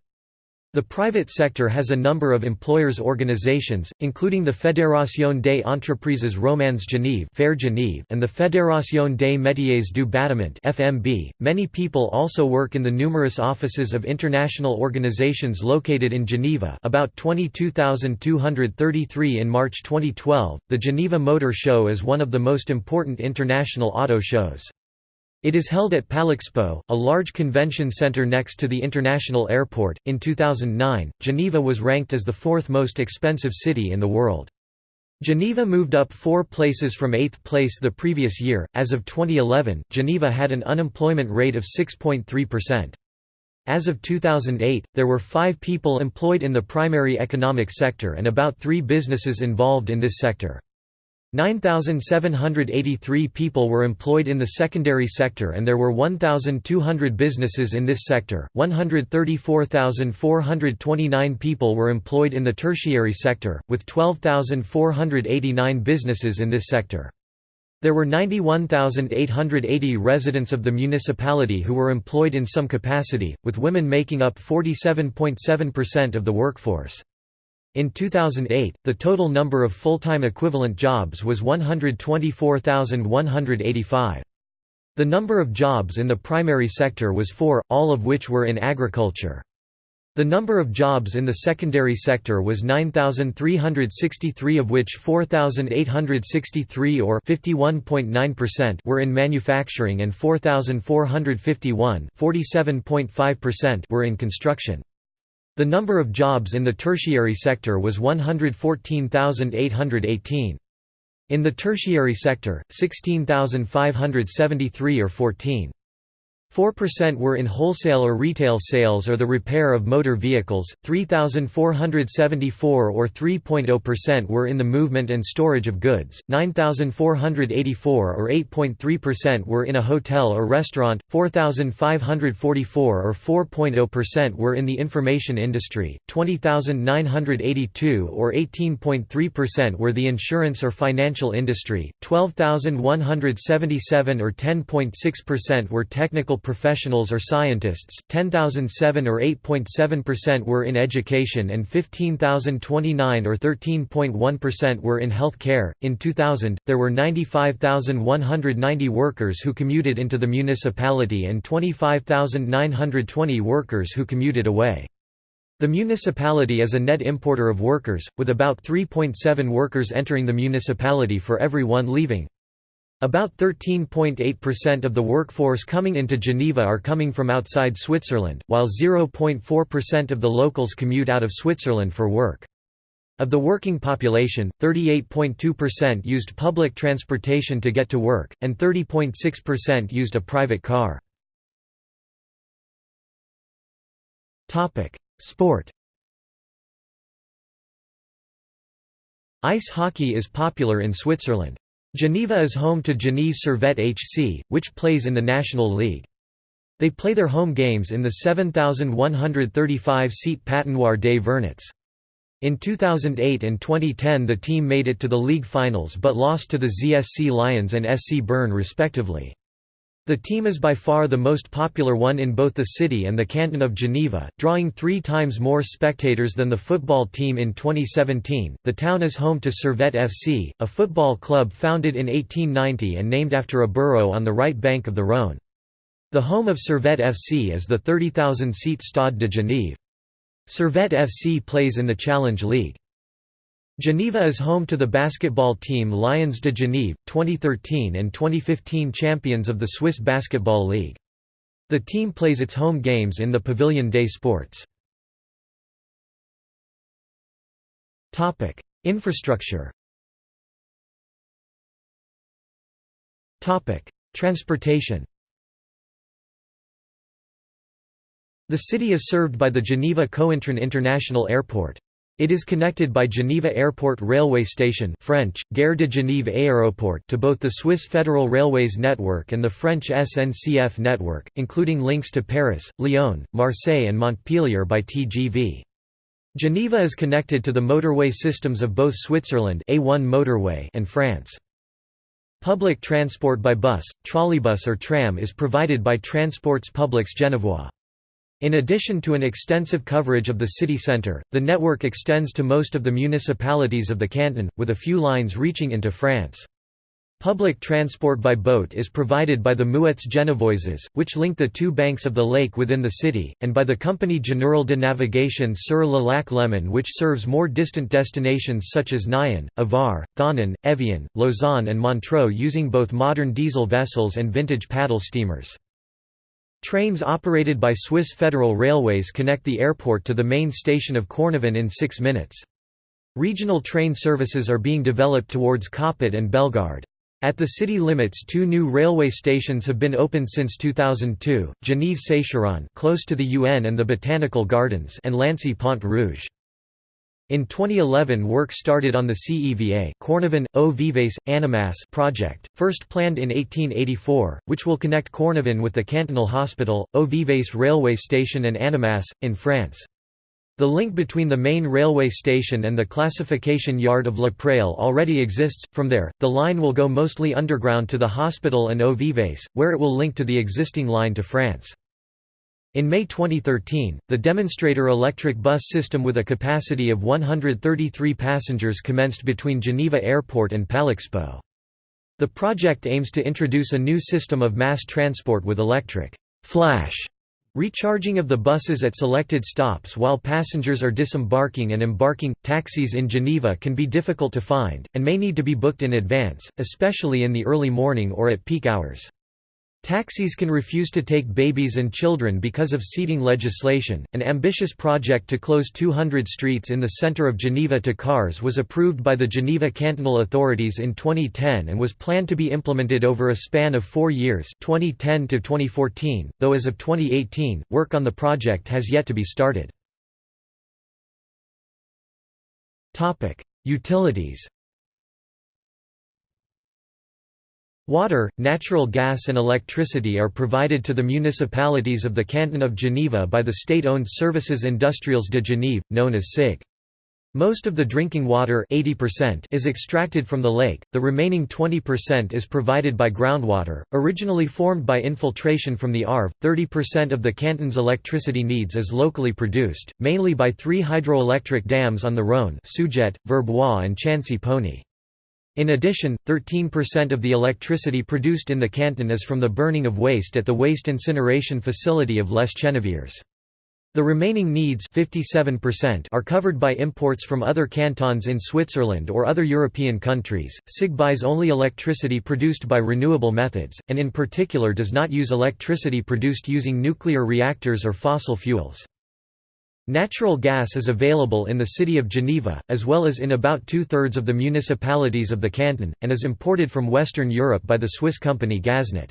Speaker 1: The private sector has a number of employers' organizations, including the Fédération des entreprises romandes Genève, FER Genève and the Fédération des métiers du bâtiment (FMB). Many people also work in the numerous offices of international organizations located in Geneva, about 22,233 in March 2012. The Geneva Motor Show is one of the most important international auto shows. It is held at Palexpo, a large convention center next to the international airport. In 2009, Geneva was ranked as the fourth most expensive city in the world. Geneva moved up four places from eighth place the previous year. As of 2011, Geneva had an unemployment rate of 6.3%. As of 2008, there were five people employed in the primary economic sector and about three businesses involved in this sector. 9,783 people were employed in the secondary sector and there were 1,200 businesses in this sector, 134,429 people were employed in the tertiary sector, with 12,489 businesses in this sector. There were 91,880 residents of the municipality who were employed in some capacity, with women making up 47.7% of the workforce. In 2008, the total number of full-time equivalent jobs was 124,185. The number of jobs in the primary sector was 4, all of which were in agriculture. The number of jobs in the secondary sector was 9,363 of which 4,863 or 51.9% were in manufacturing and 4,451 were in construction. The number of jobs in the tertiary sector was 114,818. In the tertiary sector, 16,573 or 14. 4% were in wholesale or retail sales or the repair of motor vehicles, 3,474 or 3.0% were in the movement and storage of goods, 9,484 or 8.3% were in a hotel or restaurant, 4,544 or 4.0% were in the information industry, 20,982 or 18.3% were the insurance or financial industry, 12,177 or 10.6% were technical professionals or scientists, 10,007 or 8.7% were in education and 15,029 or 13.1% were in health care. In 2000, there were 95,190 workers who commuted into the municipality and 25,920 workers who commuted away. The municipality is a net importer of workers, with about 3.7 workers entering the municipality for every one leaving. About 13.8% of the workforce coming into Geneva are coming from outside Switzerland, while 0.4% of the locals commute out of Switzerland for work. Of the working population, 38.2% used public transportation to get to work, and 30.6% used a private car. Sport Ice hockey is popular in Switzerland. Geneva is home to Genève Servette HC, which plays in the National League. They play their home games in the 7,135-seat Patinoire des Vernets. In 2008 and 2010 the team made it to the league finals but lost to the ZSC Lions and SC Bern respectively. The team is by far the most popular one in both the city and the canton of Geneva, drawing three times more spectators than the football team in 2017. The town is home to Servette FC, a football club founded in 1890 and named after a borough on the right bank of the Rhône. The home of Servette FC is the 30,000-seat Stade de Genève. Servette FC plays in the Challenge League. Geneva is home to the basketball team Lions de Genève, 2013 and 2015 champions of the Swiss Basketball League. The team plays its home games in the Pavillon des Sports. Infrastructure Transportation The city is served by the Geneva Cointrin International Airport. It is connected by Geneva Airport Railway Station French, Gare de Genève Aéroport to both the Swiss Federal Railways network and the French SNCF network, including links to Paris, Lyon, Marseille and Montpellier by TGV. Geneva is connected to the motorway systems of both Switzerland A1 motorway and France. Public transport by bus, trolleybus or tram is provided by Transports Publics Genevois. In addition to an extensive coverage of the city centre, the network extends to most of the municipalities of the canton, with a few lines reaching into France. Public transport by boat is provided by the Mouettes Genevoises, which link the two banks of the lake within the city, and by the Compagnie Générale de Navigation sur le lac Léman which serves more distant destinations such as Nyon, Avar, Thonon, Evian, Lausanne and Montreux using both modern diesel vessels and vintage paddle steamers. Trains operated by Swiss Federal Railways connect the airport to the main station of Cornavin in six minutes. Regional train services are being developed towards Coppet and Bellegarde. At the city limits two new railway stations have been opened since 2002, Genève-Sécheron close to the UN and the Botanical Gardens and Lancy-Pont Rouge. In 2011 work started on the CEVA Cornavin, Eaux-Vives, Annemasse project, first planned in 1884, which will connect Cornavin with the Cantonal Hospital, Eaux-Vives railway station and Annemasse, in France. The link between the main railway station and the classification yard of La Praille already exists, from there, the line will go mostly underground to the hospital and Eaux-Vives, where it will link to the existing line to France. In May 2013, the demonstrator electric bus system with a capacity of 133 passengers commenced between Geneva Airport and Palexpo. The project aims to introduce a new system of mass transport with electric flash recharging of the buses at selected stops while passengers are disembarking and embarking. Taxis in Geneva can be difficult to find, and may need to be booked in advance, especially in the early morning or at peak hours. Taxis can refuse to take babies and children because of seating legislation. An ambitious project to close 200 streets in the center of Geneva to cars was approved by the Geneva cantonal authorities in 2010 and was planned to be implemented over a span of four years 2010 to 2014, though as of 2018, work on the project has yet to be started. Topic: Utilities Water, natural gas and electricity are provided to the municipalities of the Canton of Geneva by the state-owned Services Industriels de Genève, known as SIG. Most of the drinking water 80% is extracted from the lake, the remaining 20% is provided by groundwater, originally formed by infiltration from the Arve. 30% of the canton's electricity needs is locally produced, mainly by three hydroelectric dams on the Rhône Seujet, Verbois and Chancy-Pougny. In addition, 13% of the electricity produced in the canton is from the burning of waste at the waste incineration facility of Les Cheneviers. The remaining needs 57% are covered by imports from other cantons in Switzerland or other European countries. SIG buys only electricity produced by renewable methods, and in particular does not use electricity produced using nuclear reactors or fossil fuels. Natural gas is available in the city of Geneva, as well as in about two-thirds of the municipalities of the canton, and is imported from Western Europe by the Swiss company Gaznat.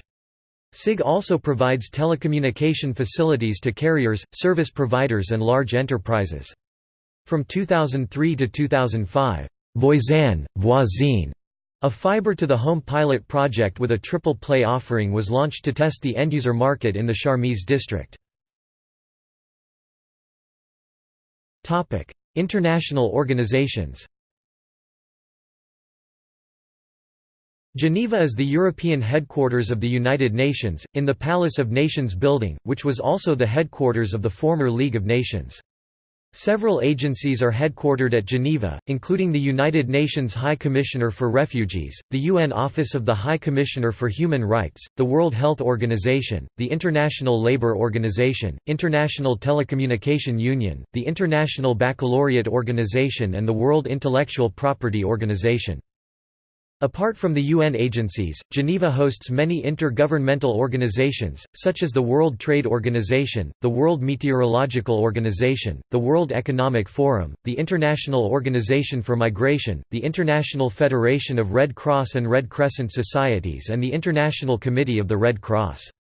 Speaker 1: SIG also provides telecommunication facilities to carriers, service providers and large enterprises. From 2003 to 2005, Voisin, Voisine, a fiber-to-the-home pilot project with a triple play offering was launched to test the end-user market in the Charmilles district. International organizations Geneva is the European headquarters of the United Nations, in the Palace of Nations building, which was also the headquarters of the former League of Nations. Several agencies are headquartered at Geneva, including the United Nations High Commissioner for Refugees, the UN Office of the High Commissioner for Human Rights, the World Health Organization, the International Labour Organization, International Telecommunication Union, the International Baccalaureate Organization and the World Intellectual Property Organization. Apart from the UN agencies, Geneva hosts many intergovernmental organizations, such as the World Trade Organization, the World Meteorological Organization, the World Economic Forum, the International Organization for Migration, the International Federation of Red Cross and Red Crescent Societies and the International Committee of the Red Cross.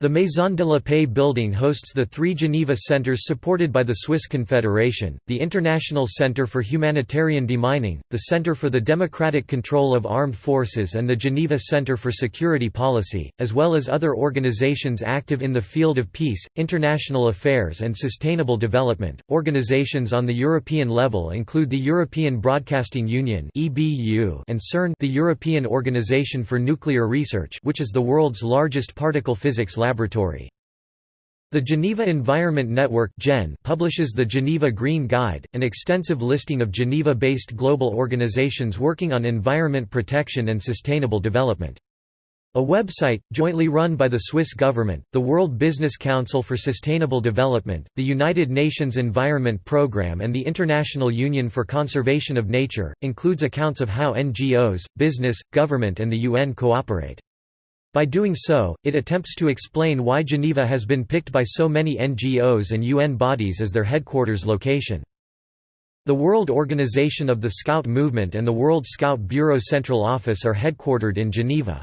Speaker 1: The Maison de la Paix building hosts the three Geneva centers supported by the Swiss Confederation, the International Centre for Humanitarian Demining, the Centre for the Democratic Control of Armed Forces and the Geneva Centre for Security Policy, as well as other organizations active in the field of peace, international affairs and sustainable development. Organizations on the European level include the European Broadcasting Union (EBU) and CERN, the European Organization for Nuclear Research, which is the world's largest particle physics laboratory. The Geneva Environment Network publishes the Geneva Green Guide, an extensive listing of Geneva-based global organizations working on environment protection and sustainable development. A website, jointly run by the Swiss government, the World Business Council for Sustainable Development, the United Nations Environment Programme and the International Union for Conservation of Nature, includes accounts of how NGOs, business, government and the UN cooperate. By doing so, it attempts to explain why Geneva has been picked by so many NGOs and UN bodies as their headquarters location. The World Organization of the Scout Movement and the World Scout Bureau Central Office are headquartered in Geneva.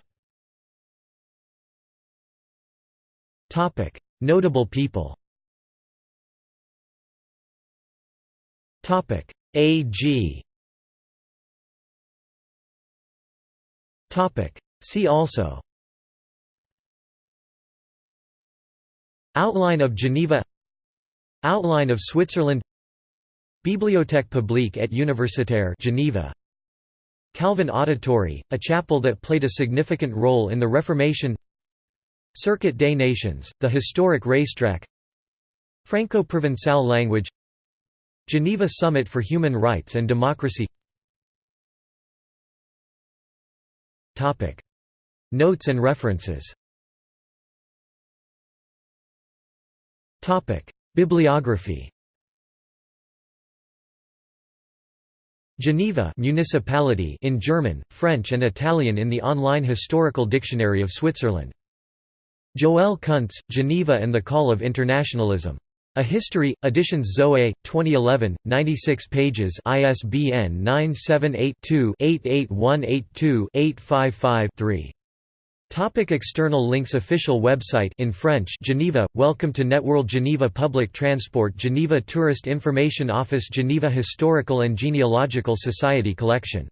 Speaker 1: Notable people AG See also Outline of Geneva. Outline of Switzerland. Bibliothèque publique et universitaire Geneva. Calvin Auditory, a chapel that played a significant role in the Reformation. Circuit des Nations, the historic racetrack. Franco-Provençal language. Geneva Summit for Human Rights and Democracy. Notes and references Bibliography Geneva municipality in German, French and Italian in the online Historical Dictionary of Switzerland. Joëlle Kuntz, Geneva and the Call of Internationalism. A History, Editions Zoe, 2011, 96 pages ISBN 978-2-88182-855-3. Topic external links Official website in French Geneva Welcome to Networld Geneva Public Transport Geneva Tourist Information Office Geneva Historical and Genealogical Society Collection